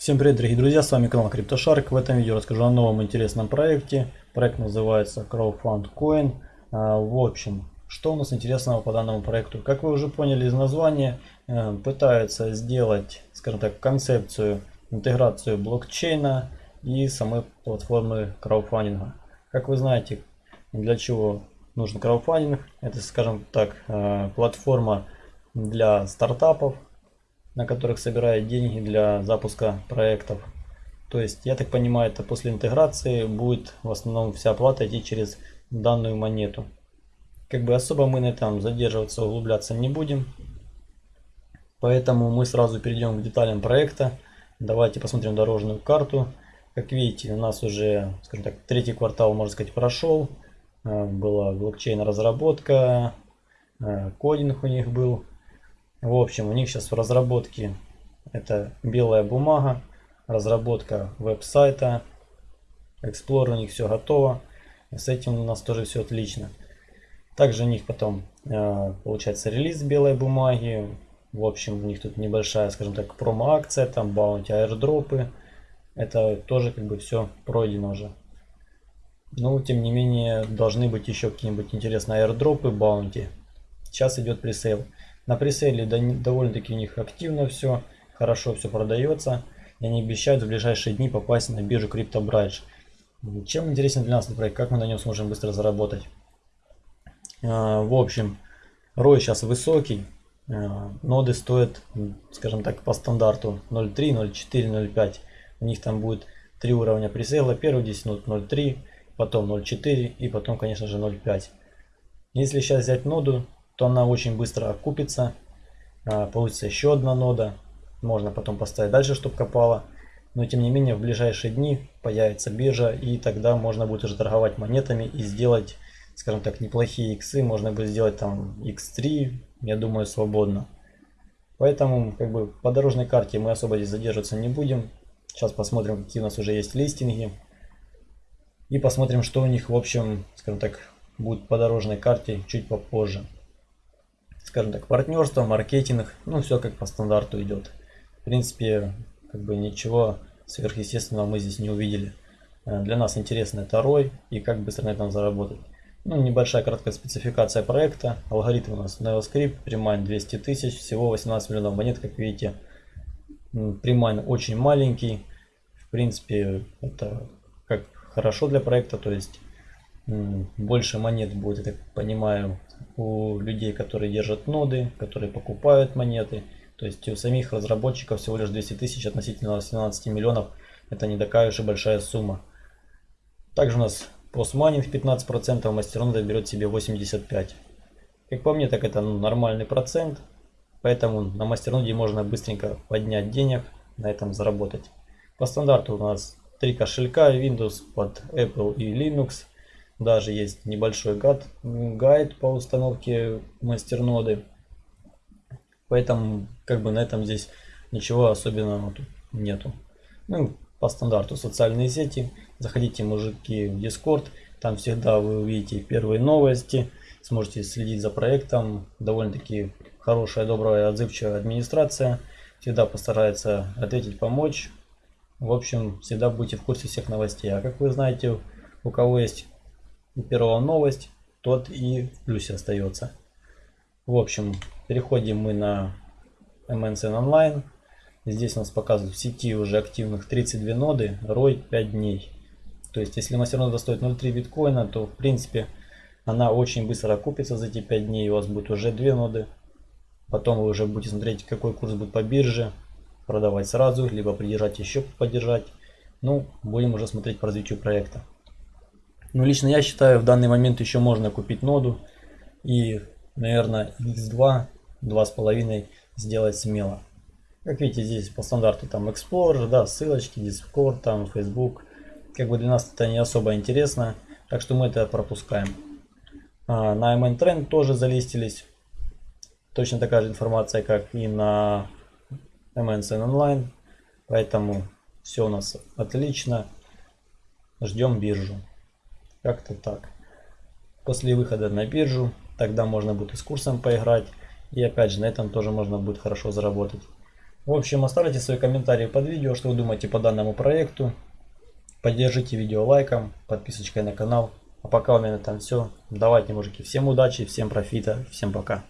Всем привет, дорогие друзья, с вами канал CryptoShark. В этом видео расскажу о новом интересном проекте. Проект называется CrowdFundCoin. А, в общем, что у нас интересного по данному проекту? Как вы уже поняли из названия, э, пытаются сделать, скажем так, концепцию, интеграцию блокчейна и самой платформы краудфандинга. Как вы знаете, для чего нужен краудфандинг? Это, скажем так, э, платформа для стартапов, на которых собирают деньги для запуска проектов. То есть, я так понимаю, это после интеграции будет в основном вся оплата идти через данную монету. Как бы особо мы на этом задерживаться, углубляться не будем. Поэтому мы сразу перейдем к деталям проекта. Давайте посмотрим дорожную карту. Как видите, у нас уже, скажем так, третий квартал, можно сказать, прошел. Э, была блокчейн разработка, э, кодинг у них был. В общем, у них сейчас в разработке это белая бумага, разработка веб-сайта, Explorer у них все готово. С этим у нас тоже все отлично. Также у них потом э, получается релиз белой бумаги. В общем, у них тут небольшая, скажем так, промо-акция, там баунти, аирдропы. Это тоже как бы все пройдено уже. Но тем не менее должны быть еще какие-нибудь интересные аирдропы, баунти. Сейчас идет пресейл. На пресейле довольно-таки у них активно все, хорошо все продается. И они обещают в ближайшие дни попасть на биржу CryptoBridge. Чем интересен для нас этот проект, как мы на нем сможем быстро заработать. А, в общем, ROI сейчас высокий. А, ноды стоят, скажем так, по стандарту 0.3, 0.4, 0.5. У них там будет три уровня пресейла. Первый 10 минут 0.3, потом 0.4 и потом, конечно же, 0.5. Если сейчас взять ноду, то она очень быстро окупится. А, получится еще одна нода. Можно потом поставить дальше, чтобы копала. Но тем не менее в ближайшие дни появится биржа и тогда можно будет уже торговать монетами и сделать, скажем так, неплохие иксы. Можно будет сделать там x3, я думаю, свободно. Поэтому как бы по дорожной карте мы особо здесь задерживаться не будем. Сейчас посмотрим, какие у нас уже есть листинги. И посмотрим, что у них в общем, скажем так, будет по дорожной карте чуть попозже скажем так, партнерство, маркетинг, ну все как по стандарту идет. В принципе, как бы ничего сверхъестественного мы здесь не увидели. Э, для нас интересно это ROI и как быстро на этом заработать. Ну, небольшая краткая спецификация проекта. Алгоритм у нас NeoScrypt, premine 200 тысяч, всего 18 миллионов монет, как видите. Premine очень маленький. В принципе, это как хорошо для проекта, то есть больше монет будет, я так понимаю, у людей, которые держат ноды, которые покупают монеты. То есть у самих разработчиков всего лишь 200 тысяч относительно 17 миллионов. Это не такая уж и большая сумма. Также у нас постмайнинг 15%, мастернода берет себе 85%. Как по мне, так это ну, нормальный процент. Поэтому на мастерноде можно быстренько поднять денег, на этом заработать. По стандарту у нас три кошелька Windows под Apple и Linux. Даже есть небольшой гайд, гайд по установке мастерноды. Поэтому как бы на этом здесь ничего особенного тут нету. Ну, по стандарту социальные сети. Заходите, мужики, в Discord. Там всегда вы увидите первые новости. Сможете следить за проектом. Довольно-таки хорошая, добрая, отзывчивая администрация. Всегда постарается ответить, помочь. В общем, всегда будете в курсе всех новостей. А как вы знаете, у кого есть первая новость, тот и в плюсе остается. В общем, переходим мы на MNCN Online. Здесь у нас показывают в сети уже активных 32 ноды, ROI 5 дней. То есть, если мастернода стоит 0.3 биткоина, то в принципе она очень быстро окупится за эти 5 дней. У вас будет уже 2 ноды. Потом вы уже будете смотреть, какой курс будет по бирже. Продавать сразу, либо придержать еще поддержать. Ну, будем уже смотреть по развитию проекта. Ну, лично я считаю, в данный момент еще можно купить ноду и, наверное, x2, 2,5 сделать смело. Как видите, здесь по стандарту там Explorer, да, ссылочки, Discord, там Facebook. Как бы для нас это не особо интересно, так что мы это пропускаем. А, на MN Trend тоже залистились. Точно такая же информация, как и на MNCN Online. Поэтому все у нас отлично. Ждем биржу. Как-то так. После выхода на биржу, тогда можно будет и с курсом поиграть. И опять же, на этом тоже можно будет хорошо заработать. В общем, оставляйте свои комментарии под видео, что вы думаете по данному проекту. Поддержите видео лайком, подписочкой на канал. А пока у меня там все. Давайте, мужики, всем удачи, всем профита, всем пока.